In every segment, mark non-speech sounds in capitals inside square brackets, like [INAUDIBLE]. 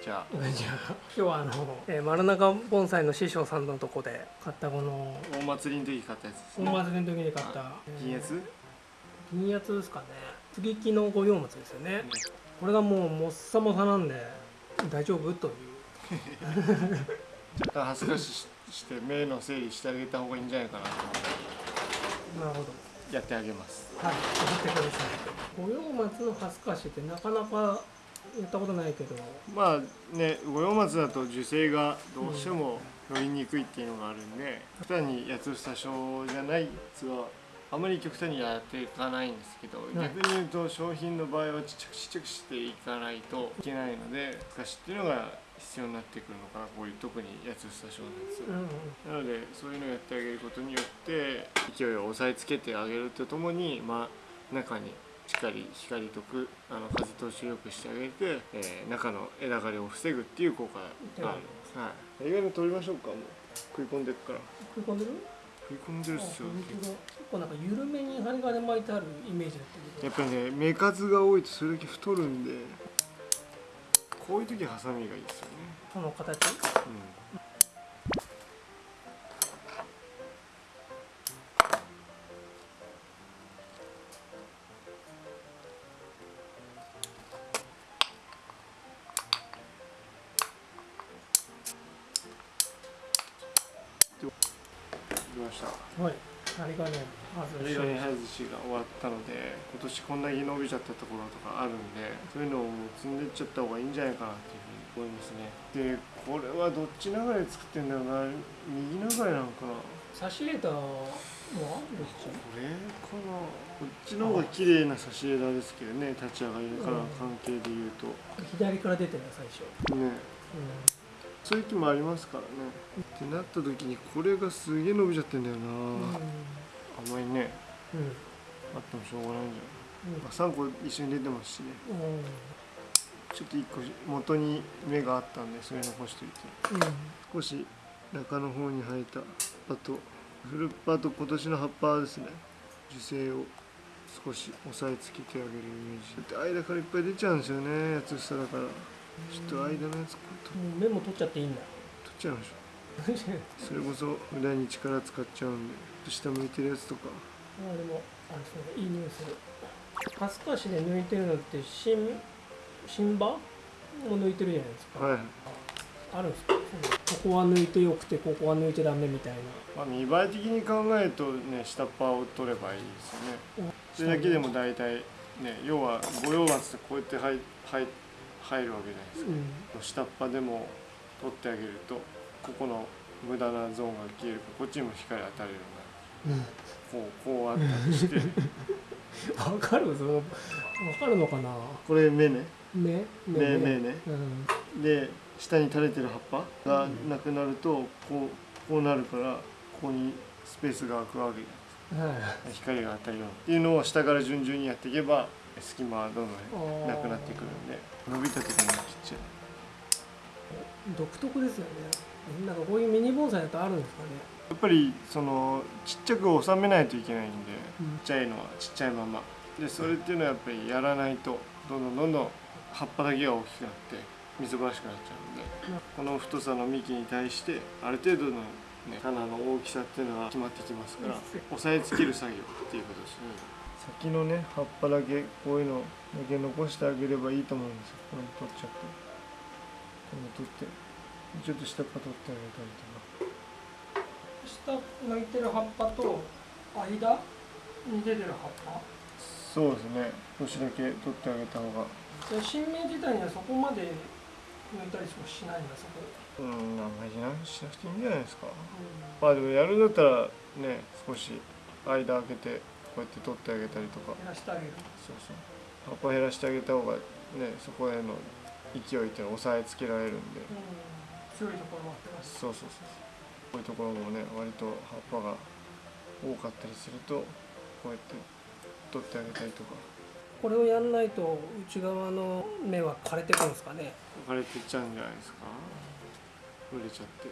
ちはじゃあ今日はあの、えー、丸中盆栽の師匠さんのとこで買ったこの大祭りの時買ったやつです大ね祭りの時に買った金圧、銀圧ですかね。接ぎ木の五葉松ですよね。これがもうもっさもさなんで大丈夫？という。[LAUGHS] 若干恥ずかしして目の整理してあげた方がいいんじゃないかなとなるほど。やってあげます。はい。送ってください。五葉松の恥ずかしってなかなかやったことないけど。まあね五葉松だと樹勢がどうしても乗りにくいっていうのがあるんで極端に八つ房症じゃないやつはあまり極端にやっていかないんですけど、はい。逆に言うと商品の場合はちっちゃくちっちゃくしていかないといけないので難しいっていうのが必要になってくるのかなこういう特に八つ房症のやつ。はうんうん。なのでそういうのをやってあげることによって勢いを押さえつけてあげるとともに、まあ、中にしっかり光とくあの風通しを良くしてあげて、えー中の枝枯れを防ぐっていう効果があるはい、意外に取りましょうかもう。食い込んでいくから。食い込んでる？食い込んでるっすよ結構。なんか緩めに針金巻いてあるイメージだったけど。やっぱりね目数が多いとそれだけ太るんでこういう時ハサミがいいですよね、この形？うんました。はい。針金外し針金外しが終わったので今年こんだけ伸びちゃったところとかあるんでそういうのをもう積んでっちゃった方がいいんじゃないかなっていうふうに思いますね。でこれはどっち流れで作ってんだろうな。右流れなのか。な差し枝はどっち？これかな。こっちの方が綺麗な差し枝ですけどね立ち上がりから関係で言うと。左から出てる最初。ね。うそういう気もありますからね。ってなった時にこれがすげえ伸びちゃってんだよな、んあん。まりね。うん。あってもしょうがないんじゃないうん。まあ3個一緒に出てますしね。うん。ちょっと1個元に芽があったんでそれ残しといて。少し中の方に生えた葉とフルッパと今年の葉っぱですね。樹勢を少し押さえつけてあげるイメージ。だって間からいっぱい出ちゃうんですよねやつ下だからちょっと間のやつこうともう。メモ取っちゃっていいんだ。取っちゃいましょう。それこそ無駄に力使っちゃうんで下向いてるやつとか。あでもあれですねいい匂いする。恥ずかしで抜いてるのって新新葉も抜いてるじゃないですか、はい、あるんですか？ここは抜いてよくてここは抜いてダメみたいな。まあ、見栄え的に考えるとね下っ端を取ればいいですよね。それだけでも大体ね要は五葉松ってこうやって入入入るわけじゃないですか。うん。下っ端でも取ってあげるとここの無駄なゾーンが消えるからこっちにも光当たるようになる。こうこうあったりして。[LAUGHS] わかる？そのわかるのかな？これ芽ね。目？芽芽ね。うん。で下に垂れてる葉っぱがなくなるとこうこうなるからここにスペースが空くわけじゃないですか。はい。光が当たるように。っていうのを下から順々にやっていけば隙間はどんどんなくなってくるんで伸びた時に切っちゃ独特ですよね。なんかこういうミニ盆栽だとあるんですかね。うやっぱりそのちっちゃく収めないといけないんでうん。ちっちゃいのはちっちゃいまま。でそれっていうのはやっぱりやらないとどんどんどんどん葉っぱだけが大きくなってみずばらしくなっちゃうんでこの太さの幹に対してある程度の、ね、棚の大きさっていうのは決まってきますから押さえつける作業っていうことですね先のね葉っぱだけこういうのだけ残してあげればいいと思うんですよ。これ取っちゃって。これ取って。ちょっと下っ端取ってあげたりとか。下向いてる葉っぱと間に出てる葉っぱ？そうですね。少しだけ取ってあげた方が。じゃあ新芽自体にはそこまで抜いたりもしないんだそこ、うんあんまりしなしなくていいんじゃないですか。うまあでもやるんだったらね少し間開けてこうやって取ってあげたりとか。ん、減らしてあげる。そうそう。葉っぱ減らしてあげた方がねそこへの勢いっていうのを押さえつけられるんで。うん。強いところもあってますそうそうそうそう。こういうところもね割と葉っぱが多かったりするとこうやって取ってあげたりとか。これをやんないと内側の芽は枯れてくるんですかね。枯れてっちゃうんじゃないですか。売れちゃって。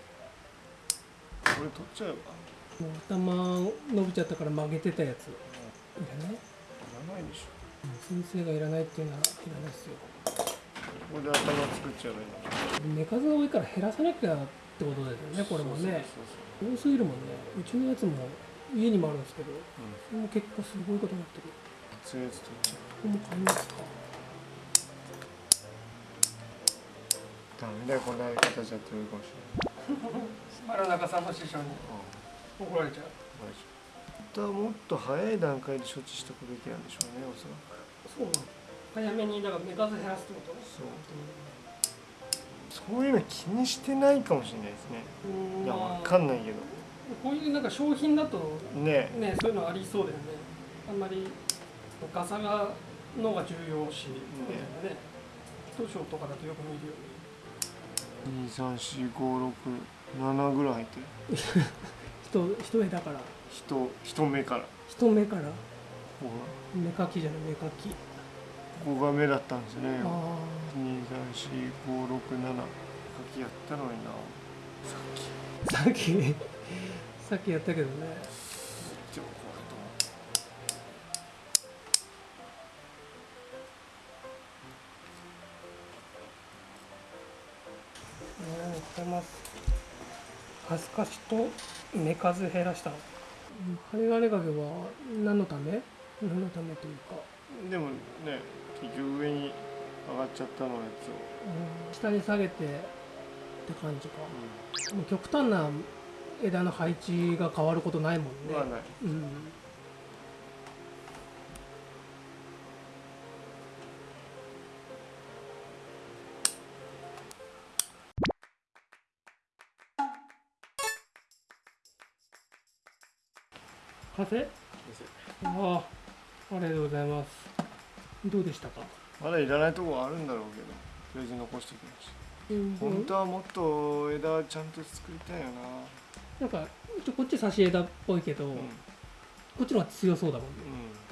これ取っちゃえば。もう頭伸びちゃったから曲げてたやついらないいらないでしょ先生がいらないっていうならいらないですよ。ここで頭作っちゃえばいいの目数が多いから減らさなきゃってことですよねこれもねそうそうそう。多すぎるもんね。うちのやつも家にもあるんですけどそううん。それも結構すごいことになってる。そういうやつ取っちゃここも買いますか。うダメだよこんなやり方じゃ。ってるかもし丸中さんの師匠にれない怒られちゃう。本当はもっと早い段階で処置しておくべきなんでしょうねおそらく。そう。早めにだから目数減らすってこと。そう。そういうの気にしてないかもしれないですねうんいやまあわかんないけど。こういうなんか商品だとね。ねそういうのありそうだよね。あんまりガサがのが重要視みたいなね。とかだとよく見るよね。23456ぐらい入ってる [LAUGHS] 人一重だから。人人目から。人目から。こ目かきじゃない目かき。ここが目だったんですね。あ23456書きやったのにな。さっき。あさっき？[LAUGHS] さっきやったけどね。でもこれと思って。ね買います。恥ずかしと目数減らした針金掛けは何のため？何のためというか、でもね結局上に上がっちゃったのやつを、うん。下に下げてって感じか。うもう極端な枝の配置が変わることないもんね、ん、まあない。うん風？ああありがとうございます。どうでしたか、まだいらないとこはあるんだろうけどとりあえず残しておきましたうん。本当はもっと枝ちゃんと作りたいよな。んかちょこっち差し枝っぽいけど、なうん、こっちの方が強そうだもんね。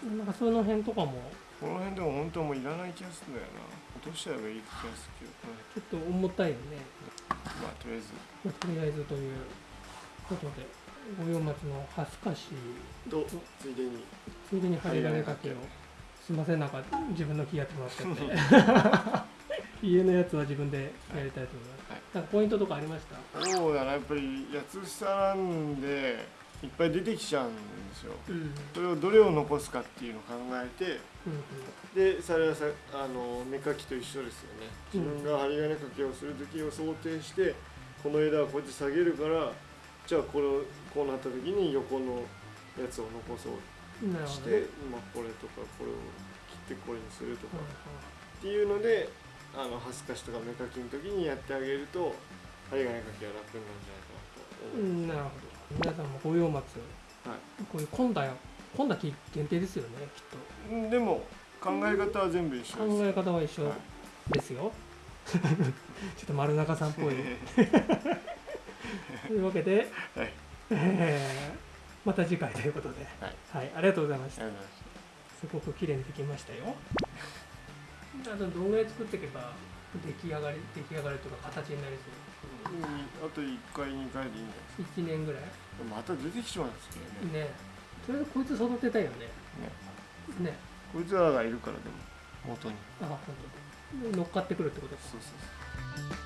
うん、なんかその辺とかも？この辺でも本当はもういらない気がするんだよな。落としちゃえばいい気がするけど、ちょっと重たいよね、まあとりあえず。まあとりあえずということで五葉松のハスカシとついでに。ついでに針金掛けを。すいませんなんか自分の気やってもらっちゃって家のやつは自分でやりたいと思います、はい。なんかポイントとかありました？そうだなやっぱり八つ房なんでいっぱい出てきちゃうんですよ。うん。うんそれをどれを残すかっていうのを考えてうんでそれはさあの目かきと一緒ですよね。自分が針金掛けをする時を想定してこの枝はこって下げるからじゃあこれをこうなった時に横のやつを残そう。して、まあ、これとかこれを切ってこれにするとかっていうのであの恥ずかしとか目かきの時にやってあげると針金掛けが楽になるんじゃないかなと思いますう。んなるほど。皆さんも五葉松、はい。こういう混んだ混んだ木限定ですよねきっうんでも考え方は全部一緒考え方は一緒はい。ですよ、[LAUGHS] ちょっと丸中さんっぽい [LAUGHS] というわけで、はい。えーまた次回ということで、はい。ありがとうございました。すすごく綺麗にできましたよ。あとどんぐらい作っていけば出来上がり出来上がりとか形になりそう。うんあと1回2回でいいんじゃないです1年ぐらい。かまた出てきちまうんですけどね。ね。とりあえずこいつ育てたいよね。ね。こいつらがいるからでも元に。あ本当。乗っかってくるってことか。そうそうそう